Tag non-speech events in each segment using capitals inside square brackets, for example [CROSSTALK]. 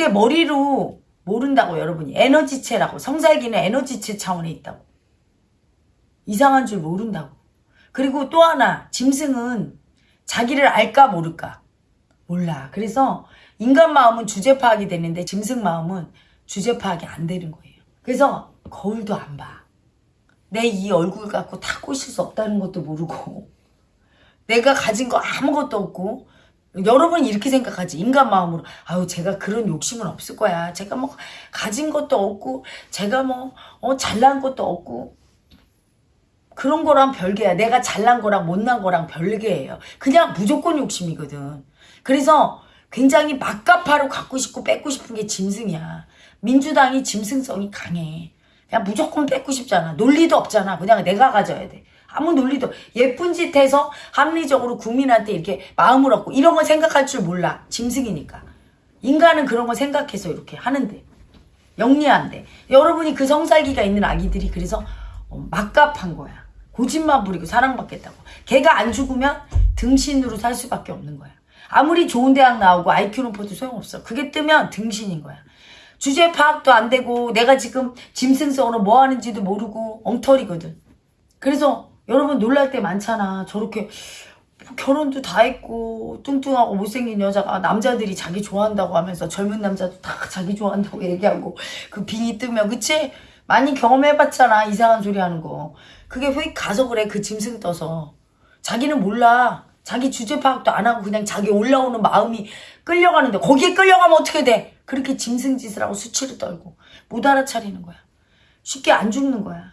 그게 머리로 모른다고 여러분이. 에너지체라고. 성살기는 에너지체 차원에 있다고. 이상한 줄 모른다고. 그리고 또 하나 짐승은 자기를 알까 모를까? 몰라. 그래서 인간 마음은 주제 파악이 되는데 짐승 마음은 주제 파악이 안 되는 거예요. 그래서 거울도 안봐 내 이 얼굴 갖고 다 꼬실 수 없다는 것도 모르고. 내가 가진 거 아무것도 없고 여러분 이렇게 생각하지. 인간 마음으로. 아유 제가 그런 욕심은 없을 거야. 제가 뭐 가진 것도 없고 제가 뭐 어, 잘난 것도 없고. 그런 거랑 별개야. 내가 잘난 거랑 못난 거랑 별개예요. 그냥 무조건 욕심이거든. 그래서 굉장히 막가파로 갖고 싶고 뺏고 싶은 게 짐승이야. 민주당이 짐승성이 강해. 그냥 무조건 뺏고 싶잖아. 논리도 없잖아. 그냥 내가 가져야 돼 아무 논리도 예쁜 짓 해서 합리적으로 국민한테 이렇게 마음을 얻고 이런 거 생각할 줄 몰라. 짐승이니까. 인간은 그런 거 생각해서 이렇게 하는데. 영리한데. 여러분이 그 성살기가 있는 아기들이 그래서 어, 막갑한 거야. 고집만 부리고 사랑받겠다고. 걔가 안 죽으면 등신으로 살 수밖에 없는 거야. 아무리 좋은 대학 나오고 IQ 높아도 소용없어. 그게 뜨면 등신인 거야. 주제 파악도 안 되고 내가 지금 짐승성으로 뭐 하는지도 모르고 엉터리거든. 그래서 여러분 놀랄 때 많잖아. 저렇게 결혼도 다 했고 뚱뚱하고 못생긴 여자가 남자들이 자기 좋아한다고 하면서 젊은 남자도 다 [LAUGHS] 자기 좋아한다고 얘기하고 그 빙이 뜨면 그치? 많이 경험해봤잖아 이상한 소리 하는 거 그게 회 가서 그래 그 짐승 떠서 자기는 몰라 자기 주제 파악도 안 하고 그냥 자기 올라오는 마음이 끌려가는데 거기에 끌려가면 어떻게 돼 그렇게 짐승 짓을 하고 수치를 떨고 못 알아차리는 거야 쉽게 안 죽는 거야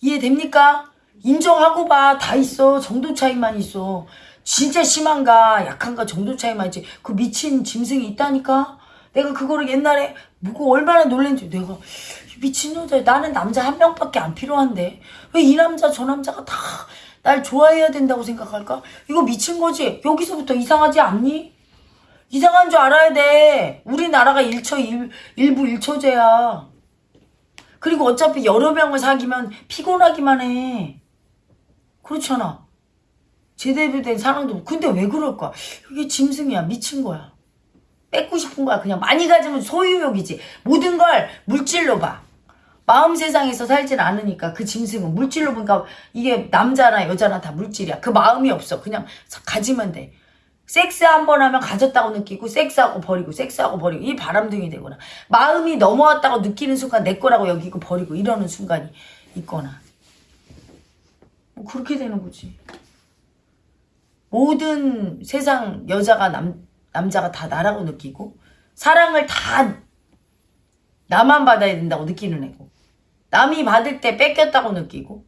이해됩니까? 인정하고 봐. 다 있어. 정도 차이만 있어. 진짜 심한가 약한가 정도 차이만 있지. 그 미친 짐승이 있다니까? 내가 그거를 옛날에 보고 얼마나 놀랬는지 내가 미친 여자 나는 남자 한 명밖에 안 필요한데 왜 이 남자 저 남자가 다 날 좋아해야 된다고 생각할까? 이거 미친 거지? 여기서부터 이상하지 않니? 이상한 줄 알아야 돼. 우리나라가 일처 일, 일부 일처제야. 그리고 어차피 여러 명을 사귀면 피곤하기만 해. 그렇잖아. 제대로 된 사랑도. 근데 왜 그럴까? 이게 짐승이야. 미친 거야. 뺏고 싶은 거야. 그냥 많이 가지면 소유욕이지. 모든 걸 물질로 봐. 마음 세상에서 살진 않으니까 그 짐승은 물질로 보니까 이게 남자나 여자나 다 물질이야. 그 마음이 없어. 그냥 가지면 돼. 섹스 한 번 하면 가졌다고 느끼고 섹스하고 버리고 섹스하고 버리고 이 바람둥이 되거나 마음이 넘어왔다고 느끼는 순간 내 거라고 여기고 버리고 이러는 순간이 있거나 뭐 그렇게 되는 거지. 모든 세상 여자가 남, 남자가 다 나라고 느끼고 사랑을 다 나만 받아야 된다고 느끼는 애고 남이 받을 때 뺏겼다고 느끼고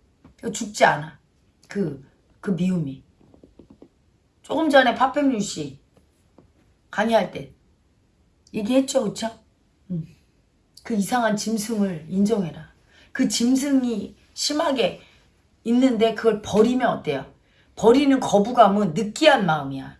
죽지 않아. 그, 그 미움이. 조금 전에 파팽윤 씨 강의할 때 얘기했죠, 그쵸? 응. 그 이상한 짐승을 인정해라. 그 짐승이 심하게 있는데 그걸 버리면 어때요? 버리는 거부감은 느끼한 마음이야.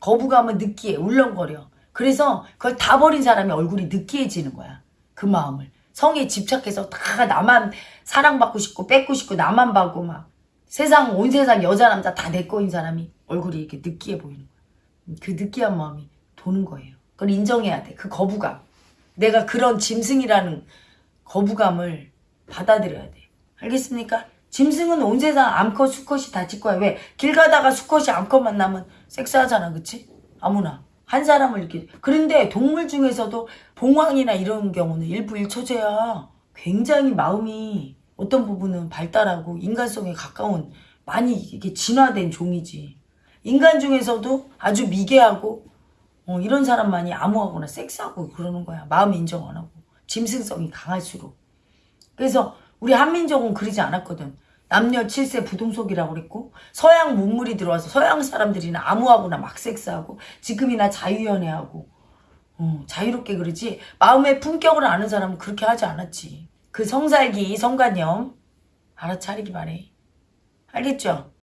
거부감은 느끼해. 울렁거려. 그래서 그걸 다 버린 사람이 얼굴이 느끼해지는 거야. 그 마음을. 성에 집착해서 다 나만 사랑받고 싶고 뺏고 싶고 나만 받고 막 세상 온 세상 여자 남자 다 내 거인 사람이 얼굴이 이렇게 느끼해 보이는 거야. 그 느끼한 마음이 도는 거예요. 그걸 인정해야 돼. 그 거부감. 내가 그런 짐승이라는 거부감을 받아들여야 돼. 알겠습니까? 짐승은 온 세상 암컷 수컷이 다 찍고야. 왜? 길 가다가 수컷이 암컷 만나면 섹스하잖아 그치? 아무나. 한 사람을 이렇게. 그런데 동물 중에서도 봉황이나 이런 경우는 일부 일처제야. 굉장히 마음이 어떤 부분은 발달하고 인간성에 가까운 많이 이게 진화된 종이지. 인간 중에서도 아주 미개하고 어, 이런 사람만이 암호하거나 섹스하고 그러는 거야. 마음 인정 안 하고. 짐승성이 강할수록. 그래서 우리 한민족은 그러지 않았거든. 남녀 7세 부동석이라고 그랬고 서양 문물이 들어와서 서양 사람들이나 아무하고나 막 섹스하고 지금이나 자유연애하고 어, 자유롭게 그러지 마음의 품격을 아는 사람은 그렇게 하지 않았지. 그 성살기 성관념 알아차리기 바래. 알겠죠?